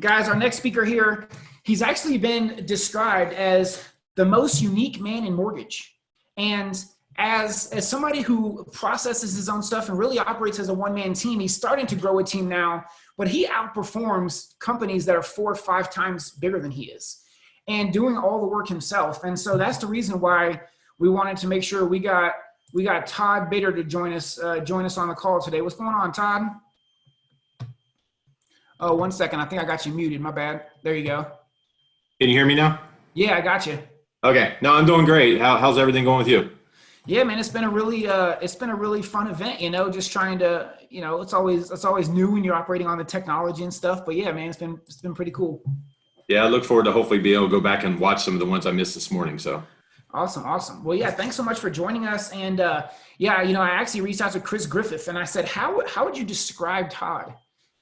guys, our next speaker here, he's actually been described as the most unique man in mortgage. And as, as somebody who processes his own stuff and really operates as a one-man team, he's starting to grow a team now, but he outperforms companies that are four or five times bigger than he is and doing all the work himself. And so that's the reason why we wanted to make sure we got we got Todd Bader to join us uh, join us on the call today. What's going on, Todd? Oh, one second. I think I got you muted. My bad. There you go. Can you hear me now? Yeah, I got you. Okay. No, I'm doing great. How, how's everything going with you? Yeah, man, it's been a really uh, it's been a really fun event. You know, just trying to you know it's always it's always new when you're operating on the technology and stuff. But yeah, man, it's been it's been pretty cool. Yeah, I look forward to hopefully be able to go back and watch some of the ones I missed this morning. So awesome, awesome. Well, yeah, thanks so much for joining us. And uh, yeah, you know, I actually reached out to Chris Griffith and I said, how how would you describe Todd?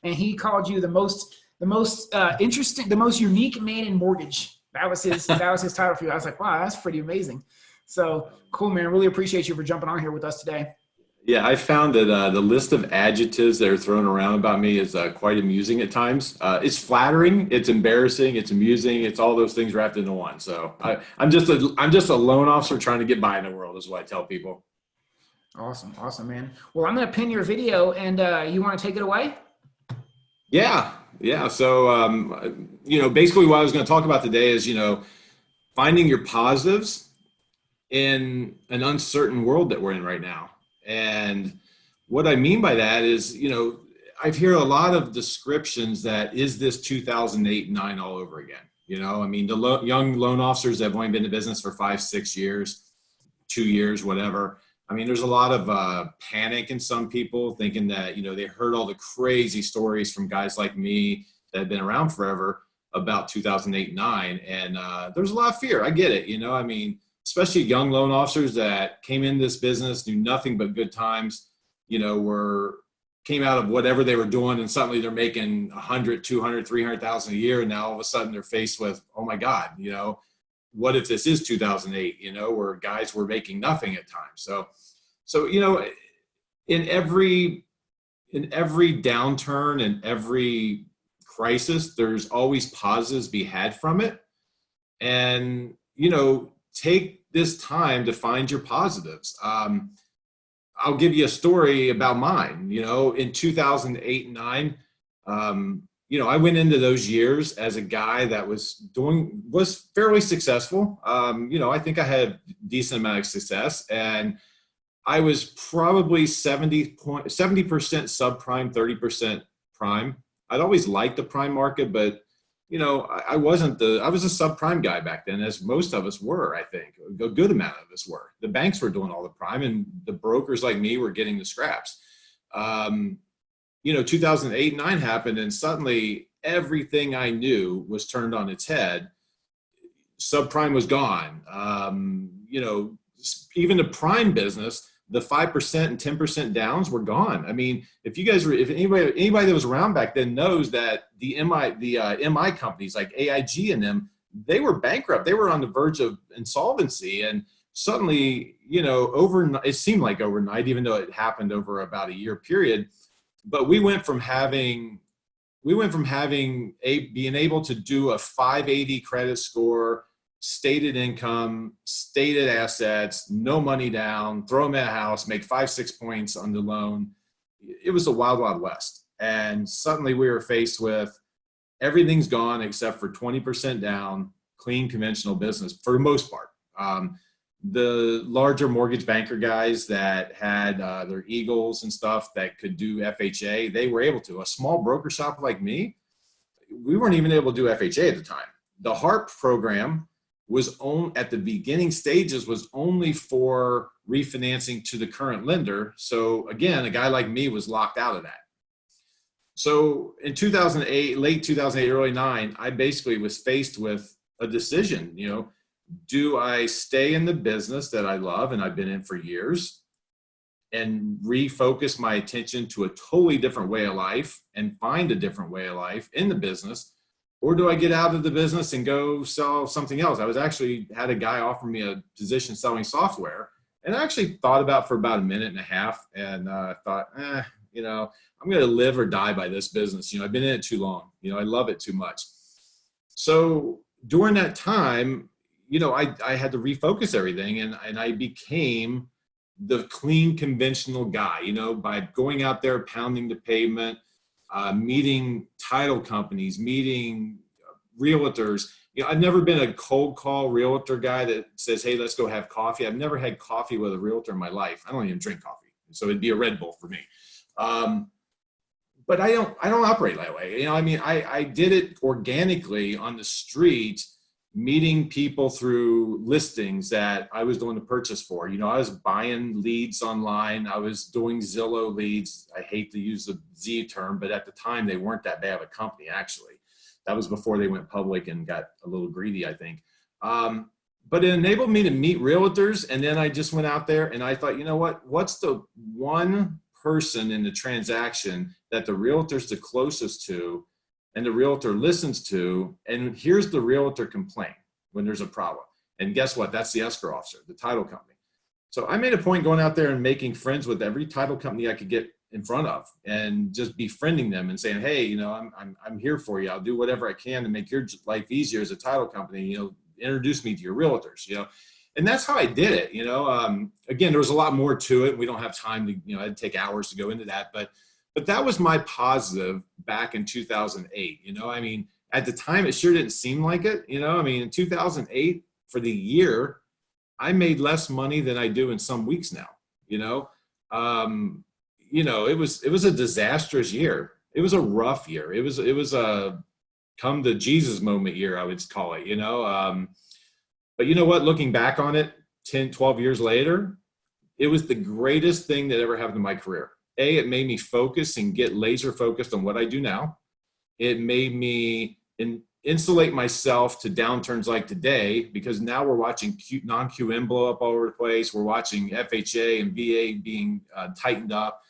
And he called you the most the most uh, interesting, the most unique man in mortgage. That was his that was his title for you. I was like, wow, that's pretty amazing. So cool, man. Really appreciate you for jumping on here with us today. Yeah, I found that uh, the list of adjectives that are thrown around about me is uh, quite amusing at times. Uh, it's flattering, it's embarrassing, it's amusing, it's all those things wrapped into one. So I, I'm just a I'm just a loan officer trying to get by in the world, is what I tell people. Awesome, awesome, man. Well, I'm gonna pin your video, and uh, you want to take it away? Yeah, yeah. So um, you know, basically, what I was going to talk about today is you know, finding your positives in an uncertain world that we're in right now and what I mean by that is, you know, I hear a lot of descriptions that is this 2008 nine all over again. You know, I mean, the lo young loan officers that have only been in business for five, six years, two years, whatever. I mean, there's a lot of uh, panic in some people thinking that, you know, they heard all the crazy stories from guys like me that have been around forever about 2008, nine. And uh, there's a lot of fear. I get it. You know, I mean, especially young loan officers that came in this business, knew nothing but good times, you know, were came out of whatever they were doing and suddenly they're making 100, 200, 300,000 a year. And now all of a sudden they're faced with, oh my God, you know, what if this is 2008, you know, where guys were making nothing at times. So, so, you know, in every, in every downturn and every crisis, there's always pauses be had from it. And, you know, take this time to find your positives. Um, I'll give you a story about mine. You know, in 2008 and nine, um, you know, I went into those years as a guy that was doing, was fairly successful. Um, you know, I think I had decent amount of success and I was probably 70 point, 70% subprime, 30% prime. I'd always liked the prime market, but you know, I, I, wasn't the, I was a subprime guy back then, as most of us were, I think. A good amount of us were. The banks were doing all the prime and the brokers like me were getting the scraps. Um, you know, 2008, nine happened and suddenly everything I knew was turned on its head. Subprime was gone. Um, you know, even the prime business, the 5% and 10% downs were gone. I mean, if you guys were, if anybody, anybody that was around back then knows that the MI, the uh, MI companies like AIG and them, they were bankrupt. They were on the verge of insolvency. And suddenly, you know, over, it seemed like overnight, even though it happened over about a year period, but we went from having, we went from having a, being able to do a 580 credit score, stated income, stated assets, no money down, throw them at a house, make five, six points on the loan. It was a wild, wild west. And suddenly we were faced with everything's gone except for 20% down, clean conventional business for the most part. Um, the larger mortgage banker guys that had uh, their Eagles and stuff that could do FHA, they were able to. A small broker shop like me, we weren't even able to do FHA at the time. The HARP program was on at the beginning stages was only for refinancing to the current lender. So again, a guy like me was locked out of that. So in 2008, late 2008, early nine, I basically was faced with a decision, you know, do I stay in the business that I love and I've been in for years and refocus my attention to a totally different way of life and find a different way of life in the business or do I get out of the business and go sell something else? I was actually had a guy offer me a position selling software and I actually thought about for about a minute and a half and uh, thought, eh, You know, I'm going to live or die by this business. You know, I've been in it too long. You know, I love it too much. So during that time, you know, I, I had to refocus everything and, and I became the clean conventional guy, you know, by going out there, pounding the pavement, uh, meeting title companies, meeting realtors. You know, I've never been a cold call realtor guy that says, hey, let's go have coffee. I've never had coffee with a realtor in my life. I don't even drink coffee. So it'd be a Red Bull for me. Um, but I don't, I don't operate that way. You know, I mean, I, I did it organically on the street, meeting people through listings that I was doing the purchase for. You know, I was buying leads online. I was doing Zillow leads. I hate to use the Z term, but at the time they weren't that bad of a company actually. That was before they went public and got a little greedy, I think. Um, but it enabled me to meet realtors. And then I just went out there and I thought, you know what, what's the one person in the transaction that the realtor's the closest to and the realtor listens to, and here's the realtor complaint when there's a problem. And guess what? That's the escrow officer, the title company. So I made a point going out there and making friends with every title company I could get in front of and just befriending them and saying, hey, you know, I'm, I'm, I'm here for you. I'll do whatever I can to make your life easier as a title company, you know, introduce me to your realtors, you know. And that's how I did it, you know. Um, again, there was a lot more to it. We don't have time to, you know, it'd take hours to go into that, but but that was my positive back in 2008. You know, I mean, at the time, it sure didn't seem like it. You know, I mean, in 2008, for the year, I made less money than I do in some weeks now. You know, um, you know, it was it was a disastrous year. It was a rough year. It was it was a come to Jesus moment year, I would call it. You know, um, but you know what? Looking back on it, 10, 12 years later, it was the greatest thing that ever happened in my career a, it made me focus and get laser focused on what I do now. It made me in, insulate myself to downturns like today because now we're watching non-QM blow up all over the place. We're watching FHA and VA being uh, tightened up.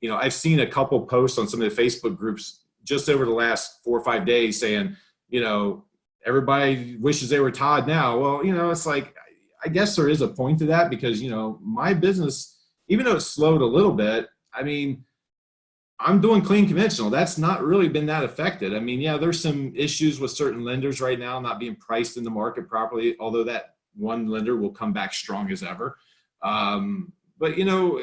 You know, I've seen a couple posts on some of the Facebook groups just over the last four or five days saying, you know, everybody wishes they were Todd now. Well, you know, it's like, I guess there is a point to that because, you know, my business, even though it slowed a little bit, I mean, I'm doing clean conventional. That's not really been that affected. I mean, yeah, there's some issues with certain lenders right now not being priced in the market properly, although that one lender will come back strong as ever. Um, but you know,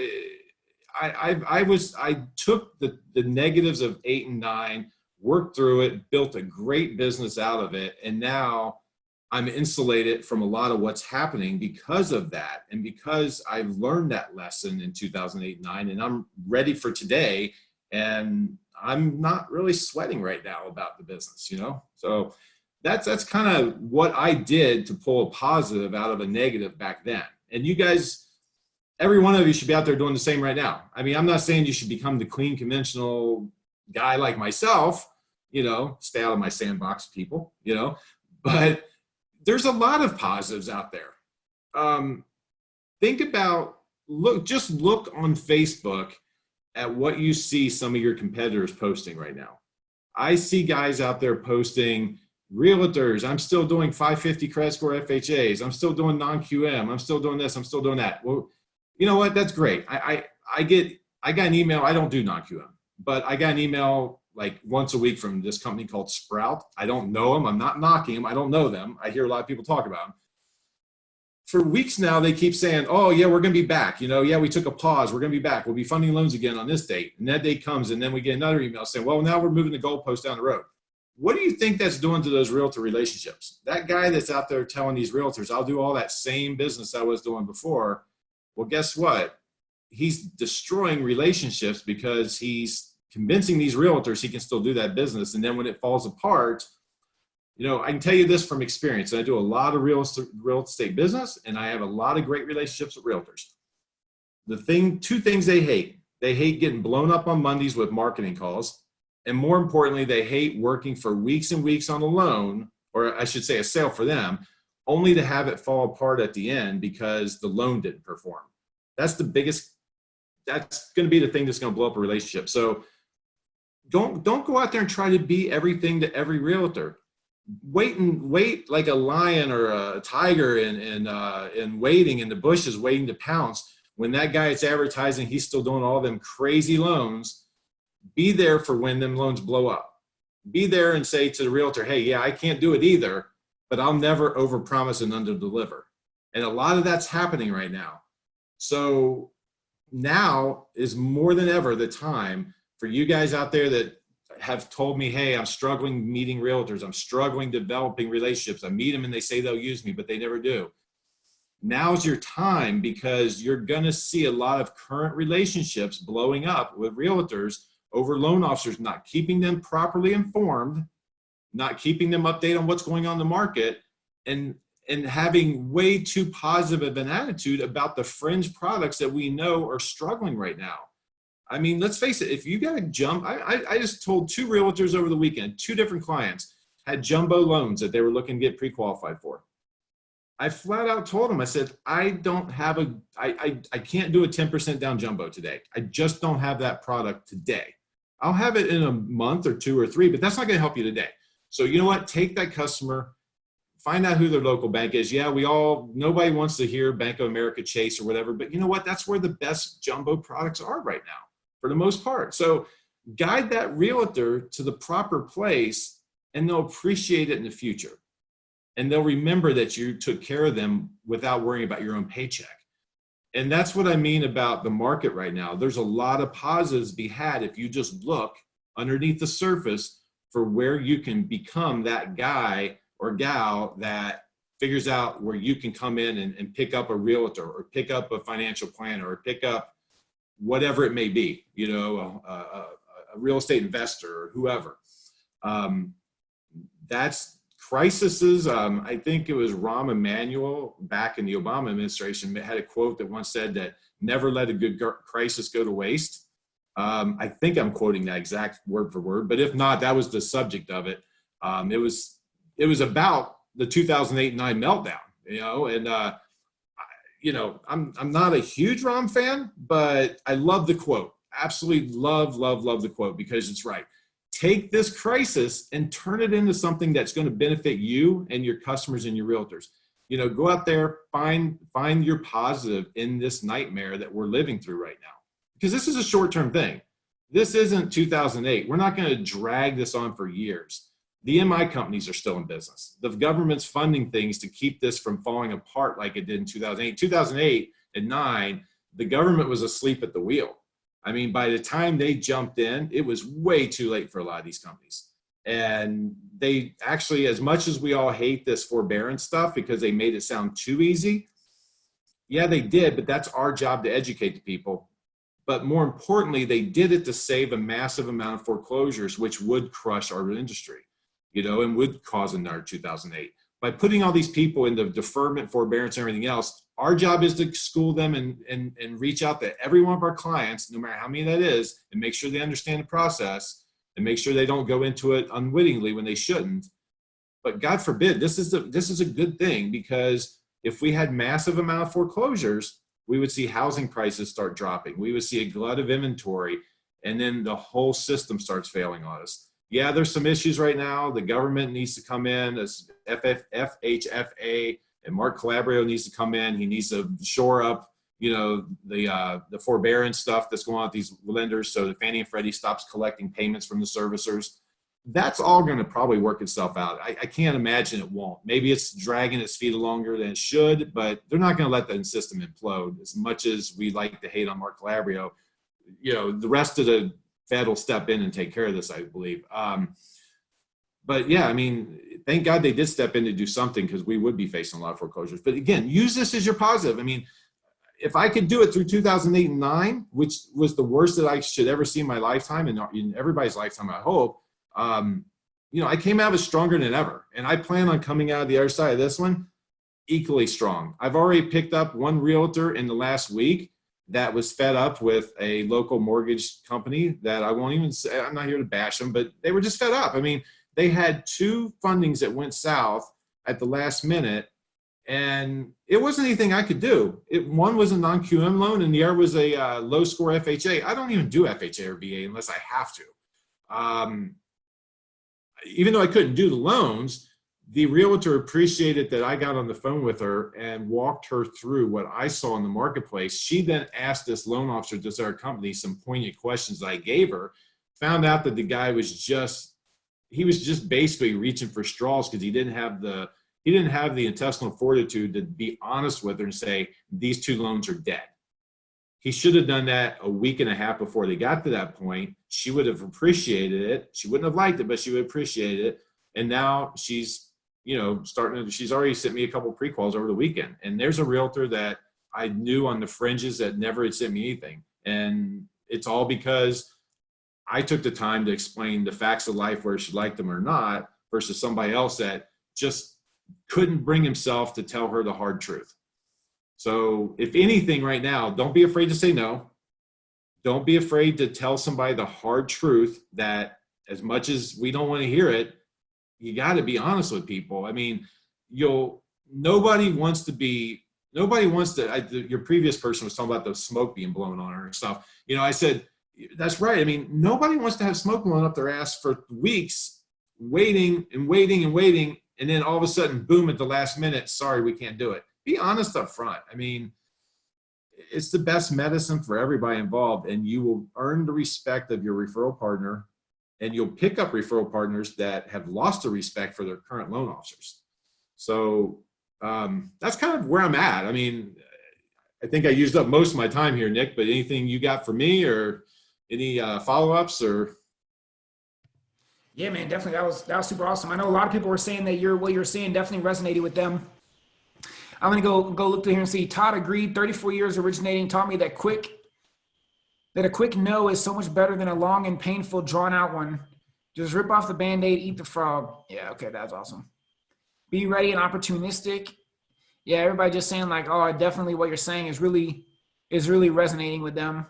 I, I, I was, I took the, the negatives of eight and nine, worked through it, built a great business out of it. And now I'm insulated from a lot of what's happening because of that. And because I've learned that lesson in 2008, nine, and I'm ready for today. And I'm not really sweating right now about the business, you know? So that's, that's kind of what I did to pull a positive out of a negative back then. And you guys, every one of you should be out there doing the same right now. I mean, I'm not saying you should become the clean conventional guy like myself, you know, stay out of my sandbox people, you know, but there's a lot of positives out there. Um, think about, look, just look on Facebook at what you see some of your competitors posting right now. I see guys out there posting realtors. I'm still doing 550 credit score FHAs. I'm still doing non-QM. I'm still doing this. I'm still doing that. Well, you know what? That's great. I, I, I get, I got an email. I don't do non-QM, but I got an email like once a week from this company called Sprout. I don't know them. I'm not knocking them. I don't know them. I hear a lot of people talk about them. For weeks now, they keep saying, oh, yeah, we're going to be back. You know, yeah, we took a pause. We're going to be back. We'll be funding loans again on this date. And that date comes, and then we get another email saying, well, now we're moving the goalpost down the road. What do you think that's doing to those realtor relationships? That guy that's out there telling these realtors, I'll do all that same business I was doing before. Well, guess what? He's destroying relationships because he's convincing these realtors he can still do that business. And then when it falls apart, you know, I can tell you this from experience. I do a lot of real estate, real estate business and I have a lot of great relationships with realtors. The thing, two things they hate. They hate getting blown up on Mondays with marketing calls. And more importantly, they hate working for weeks and weeks on a loan, or I should say a sale for them, only to have it fall apart at the end because the loan didn't perform. That's the biggest, that's gonna be the thing that's gonna blow up a relationship. So don't don't go out there and try to be everything to every realtor wait and wait like a lion or a tiger and and uh and waiting in the bushes waiting to pounce when that guy is advertising he's still doing all them crazy loans be there for when them loans blow up. Be there and say to the realtor, hey, yeah, I can't do it either, but I'll never overpromise and underdeliver. And a lot of that's happening right now. So now is more than ever the time for you guys out there that have told me, hey, I'm struggling meeting realtors. I'm struggling developing relationships. I meet them and they say they'll use me, but they never do. Now's your time because you're going to see a lot of current relationships blowing up with realtors over loan officers not keeping them properly informed, not keeping them updated on what's going on in the market, and and having way too positive of an attitude about the fringe products that we know are struggling right now. I mean, let's face it, if you got to jump, I, I, I, just told two realtors over the weekend, two different clients had jumbo loans that they were looking to get pre-qualified for. I flat out told them, I said, I don't have a, I, I, I can't do a 10% down jumbo today. I just don't have that product today. I'll have it in a month or two or three, but that's not going to help you today. So you know what? Take that customer, find out who their local bank is. Yeah, we all, nobody wants to hear Bank of America, Chase or whatever, but you know what? That's where the best jumbo products are right now for the most part. So guide that realtor to the proper place and they'll appreciate it in the future. And they'll remember that you took care of them without worrying about your own paycheck. And that's what I mean about the market right now. There's a lot of positives to be had if you just look underneath the surface for where you can become that guy or gal that figures out where you can come in and, and pick up a realtor or pick up a financial planner or pick up whatever it may be, you know, a, a, a real estate investor or whoever. Um, that's crises. Um, I think it was Rahm Emanuel back in the Obama administration had a quote that once said that never let a good crisis go to waste. Um, I think I'm quoting that exact word for word, but if not, that was the subject of it. Um, it was it was about the 2008 nine meltdown, you know, and uh, you know, I'm, I'm not a huge Rahm fan, but I love the quote. Absolutely love, love, love the quote because it's right. Take this crisis and turn it into something that's going to benefit you and your customers and your realtors. You know, go out there, find, find your positive in this nightmare that we're living through right now. Because this is a short-term thing. This isn't 2008. We're not going to drag this on for years. The MI companies are still in business. The government's funding things to keep this from falling apart like it did in 2008. 2008 and 9, the government was asleep at the wheel. I mean, by the time they jumped in, it was way too late for a lot of these companies. And they actually, as much as we all hate this forbearance stuff because they made it sound too easy, yeah, they did, but that's our job to educate the people. But more importantly, they did it to save a massive amount of foreclosures, which would crush our industry you know, and would cause another 2008. By putting all these people into deferment, forbearance, and everything else, our job is to school them and, and, and reach out to every one of our clients, no matter how many that is, and make sure they understand the process and make sure they don't go into it unwittingly when they shouldn't. But God forbid, this is, a, this is a good thing because if we had massive amount of foreclosures, we would see housing prices start dropping. We would see a glut of inventory and then the whole system starts failing on us yeah, there's some issues right now. The government needs to come in as FHFA and Mark Calabria needs to come in. He needs to shore up, you know, the uh, the forbearance stuff that's going on with these lenders so that Fannie and Freddie stops collecting payments from the servicers. That's all going to probably work itself out. I, I can't imagine it won't. Maybe it's dragging its feet longer than it should, but they're not going to let the system implode. As much as we like to hate on Mark Calabria, you know, the rest of the Fed will step in and take care of this, I believe. Um, but yeah, I mean, thank God they did step in to do something because we would be facing a lot of foreclosures. But again, use this as your positive. I mean, if I could do it through 2008 and 9, which was the worst that I should ever see in my lifetime and in everybody's lifetime, I hope, um, you know, I came out of it stronger than ever. And I plan on coming out of the other side of this one equally strong. I've already picked up one realtor in the last week that was fed up with a local mortgage company that I won't even say, I'm not here to bash them, but they were just fed up. I mean, they had two fundings that went south at the last minute and it wasn't anything I could do. It, one was a non-QM loan and the other was a uh, low score FHA. I don't even do FHA or VA unless I have to. Um, even though I couldn't do the loans, the realtor appreciated that I got on the phone with her and walked her through what I saw in the marketplace. She then asked this loan officer, this our company, some poignant questions I gave her found out that the guy was just he was just basically reaching for straws because he didn't have the he didn't have the intestinal fortitude to be honest with her and say these two loans are dead. He should have done that a week and a half before they got to that point. She would have appreciated it. She wouldn't have liked it but she would appreciate it. And now she's you know starting to she's already sent me a couple prequels over the weekend and there's a realtor that i knew on the fringes that never had sent me anything and it's all because I took the time to explain the facts of life, whether she liked them or not, versus somebody else that just couldn't bring himself to tell her the hard truth. So, if anything, right now, don't be afraid to say no. Don't be afraid to tell somebody the hard truth that, as much as we don't want to hear it, you got to be honest with people. I mean, you'll, nobody wants to be, nobody wants to, I, the, your previous person was talking about the smoke being blown on her and stuff. You know, I said, that's right. I mean, nobody wants to have smoke blowing up their ass for weeks, waiting and waiting and waiting, and then all of a sudden, boom, at the last minute, sorry, we can't do it. Be honest up front. I mean, it's the best medicine for everybody involved, and you will earn the respect of your referral partner, and you'll pick up referral partners that have lost the respect for their current loan officers. So um, that's kind of where I'm at. I mean, I think I used up most of my time here, Nick. But anything you got for me, or any uh, follow-ups or yeah man definitely that was that was super awesome i know a lot of people were saying that you're what you're saying definitely resonated with them i'm gonna go go look through here and see todd agreed 34 years originating taught me that quick that a quick no is so much better than a long and painful drawn out one just rip off the band-aid eat the frog yeah okay that's awesome be ready and opportunistic yeah everybody just saying like oh definitely what you're saying is really is really resonating with them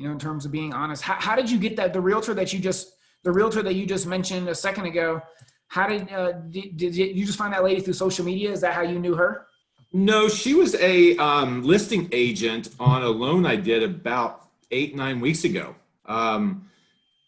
you know, in terms of being honest. How, how did you get that? The realtor that you just, the realtor that you just mentioned a second ago, how did, uh, did, did you just find that lady through social media? Is that how you knew her? No, she was a um, listing agent on a loan I did about eight, nine weeks ago. Um,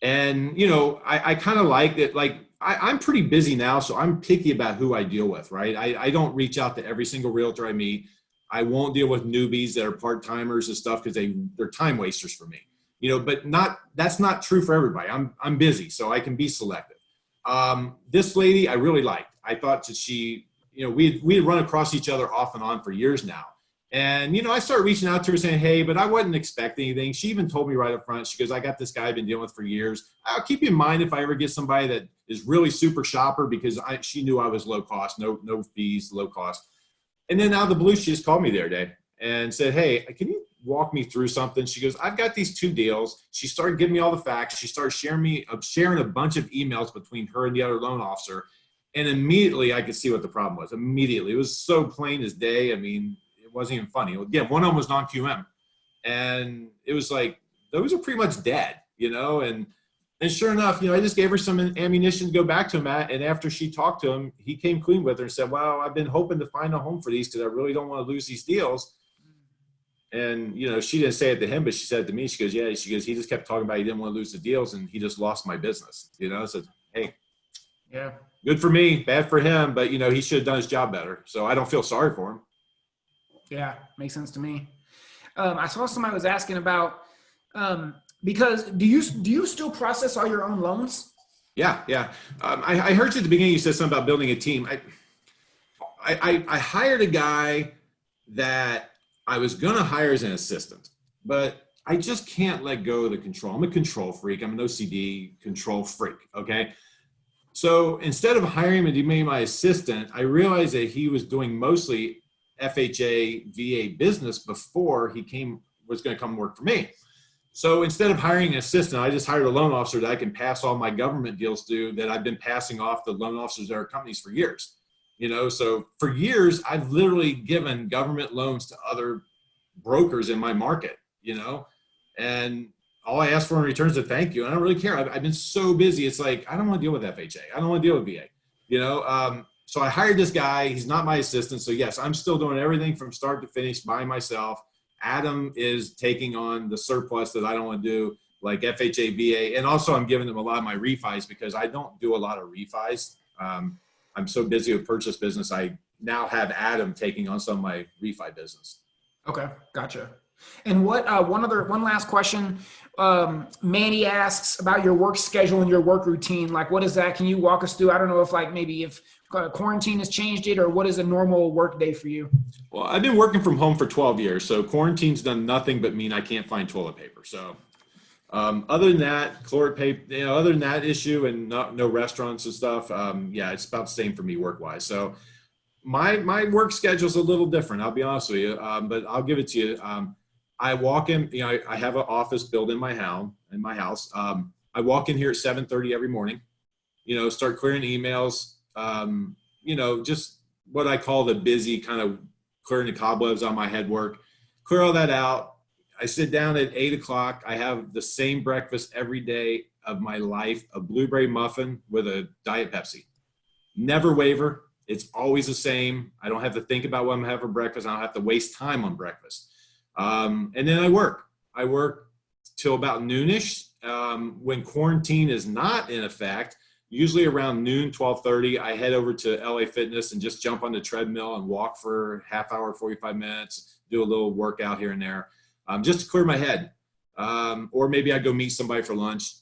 and, you know, I, I kind of like it. Like, I, am pretty busy now, so I'm picky about who I deal with, right? I, I don't reach out to every single realtor I meet. I won't deal with newbies that are part timers and stuff because they they're time wasters for me. You know, but not that's not true for everybody. I'm I'm busy, so I can be selective. Um, this lady I really liked. I thought that she, you know, we we run across each other off and on for years now. And you know, I started reaching out to her saying, "Hey," but I wasn't expecting anything. She even told me right up front. She goes, "I got this guy I've been dealing with for years. I'll keep in mind if I ever get somebody that is really super shopper because I, she knew I was low cost, no no fees, low cost." And then out of the blue, she just called me the other day and said, Hey, can you walk me through something? She goes, I've got these two deals. She started giving me all the facts. She started sharing me, uh, sharing a bunch of emails between her and the other loan officer. And immediately I could see what the problem was. Immediately. It was so plain as day. I mean, it wasn't even funny. Again, one of them was non QM. And it was like, those are pretty much dead, you know? And and sure enough, you know, I just gave her some ammunition to go back to him at. And after she talked to him, he came clean with her and said, "Well, I've been hoping to find a home for these because I really don't want to lose these deals." And you know, she didn't say it to him, but she said it to me. She goes, "Yeah." She goes, "He just kept talking about he didn't want to lose the deals, and he just lost my business." You know, said, "Hey, yeah, good for me, bad for him, but you know, he should have done his job better." So I don't feel sorry for him. Yeah, makes sense to me. Um, I saw somebody was asking about um, because do you do you still process all your own loans? Yeah, yeah. Um, I, I, heard you at the beginning. You said something about building a team. I, I, I hired a guy that I was going to hire as an assistant, but I just can't let go of the control. I'm a control freak. I'm an OCD control freak. Okay. So instead of hiring him to be my assistant, I realized that he was doing mostly FHA VA business before he came was going to come work for me. So instead of hiring an assistant, I just hired a loan officer that I can pass all my government deals to that I've been passing off to loan officers at our companies for years. You know, so for years, I've literally given government loans to other brokers in my market, you know, and all I ask for in return is a thank you. And I don't really care. I've, I've been so busy. It's like, I don't want to deal with FHA. I don't want to deal with VA, you know? Um, so I hired this guy. He's not my assistant. So yes, I'm still doing everything from start to finish by myself Adam is taking on the surplus that I don't want to do, like FHA, VA, and also I'm giving them a lot of my refis because I don't do a lot of refis. Um, I'm so busy with purchase business. I now have Adam taking on some of my refi business. Okay, gotcha. And what uh, one other one last question. Um, Manny asks about your work schedule and your work routine. Like, what is that? Can you walk us through? I don't know if like maybe if uh, quarantine has changed it or what is a normal work day for you? Well, I've been working from home for 12 years, so quarantine's done nothing but mean I can't find toilet paper. So, um, other than that, chloride paper, you know, other than that issue and not, no restaurants and stuff, um, yeah, it's about the same for me work wise. So, my my work schedule's a little different. I'll be honest with you, um, but I'll give it to you. Um, I walk in, you know, I, I have an office built in my house. In my house, um, I walk in here at 7:30 every morning. You know, start clearing emails. Um, you know, just what I call the busy kind of clearing the cobwebs on my head work. Clear all that out. I sit down at eight o'clock. I have the same breakfast every day of my life: a blueberry muffin with a diet Pepsi. Never waver. It's always the same. I don't have to think about what I'm having for breakfast. I don't have to waste time on breakfast. Um, and then I work. I work till about noonish. Um, when quarantine is not in effect, usually around noon, 1230, I head over to LA Fitness and just jump on the treadmill and walk for half hour, 45 minutes, do a little workout here and there, um, just to clear my head. Um, or maybe I go meet somebody for lunch,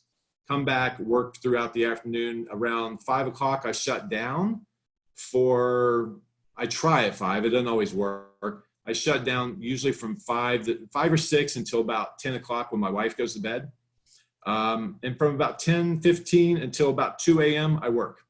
come back, work throughout the afternoon. Around five o'clock, I shut down for, I try at five, it doesn't always work. I shut down usually from five to five or six until about 10 o'clock when my wife goes to bed. Um, and from about 10, 15 until about 2 a.m., I work.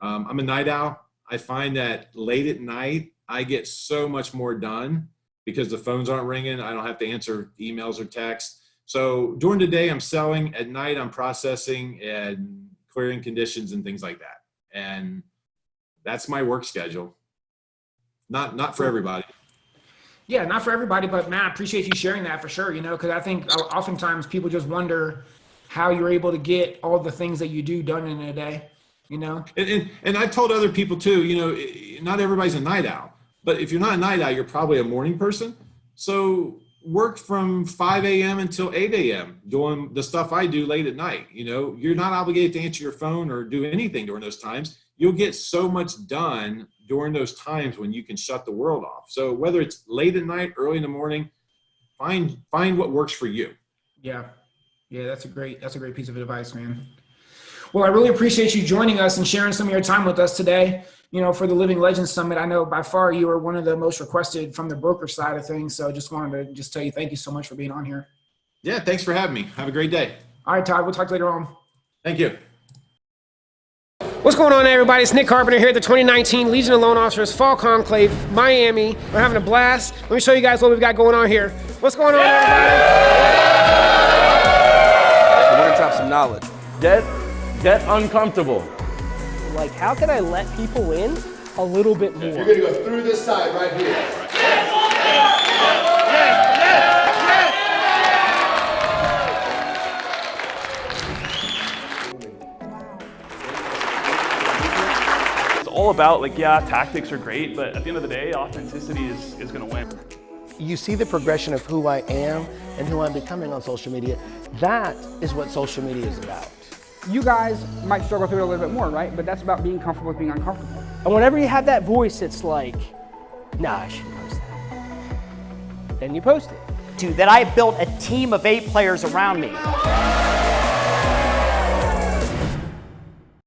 Um, I'm a night owl. I find that late at night, I get so much more done because the phones aren't ringing. I don't have to answer emails or texts. So during the day, I'm selling. At night, I'm processing and clearing conditions and things like that. And that's my work schedule. Not not for everybody. Yeah, not for everybody, but man, I appreciate you sharing that for sure. You know, because I think oftentimes people just wonder how you're able to get all the things that you do done in a day. You know, and and, and I told other people too. You know, not everybody's a night owl, but if you're not a night owl, you're probably a morning person. So work from 5 a.m. until 8 a.m. doing the stuff I do late at night. You know, you're not obligated to answer your phone or do anything during those times. You'll get so much done during those times when you can shut the world off. So whether it's late at night, early in the morning, find find what works for you. Yeah. Yeah, that's a great that's a great piece of advice, man. Well, I really appreciate you joining us and sharing some of your time with us today. You know, for the Living Legends Summit, I know by far you were one of the most requested from the broker side of things. So I just wanted to just tell you thank you so much for being on here. Yeah, thanks for having me. Have a great day. All right, Todd, we'll talk later on. Thank you. What's going on, everybody? It's Nick Carpenter here at the 2019 Legion of Loan Officers Fall Conclave, Miami. We're having a blast. Let me show you guys what we've got going on here. What's going on, everybody? I want to drop some knowledge. Get, get uncomfortable. Like, how can I let people in a little bit more? You're gonna go through this side right here. All about like, yeah, tactics are great, but at the end of the day, authenticity is, is gonna win. You see the progression of who I am and who I'm becoming on social media. That is what social media is about. you guys might struggle through it a little bit more, right? But that's about being comfortable with being uncomfortable. And whenever you have that voice, it's like, nah, I shouldn't post that. Then you post it. to that I built a team of eight players around me.